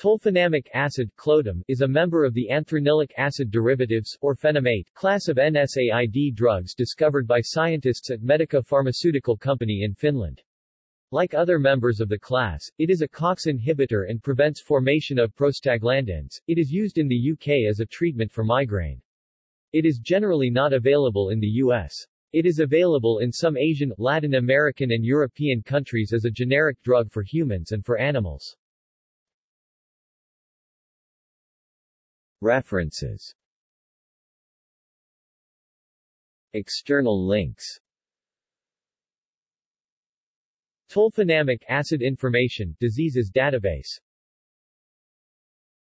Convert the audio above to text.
Tolfenamic acid Clotam, is a member of the anthranilic acid derivatives, or fenamate, class of NSAID drugs discovered by scientists at Medica Pharmaceutical Company in Finland. Like other members of the class, it is a COX inhibitor and prevents formation of prostaglandins. It is used in the UK as a treatment for migraine. It is generally not available in the US. It is available in some Asian, Latin American and European countries as a generic drug for humans and for animals. References. External links. Tolfenamic acid information diseases database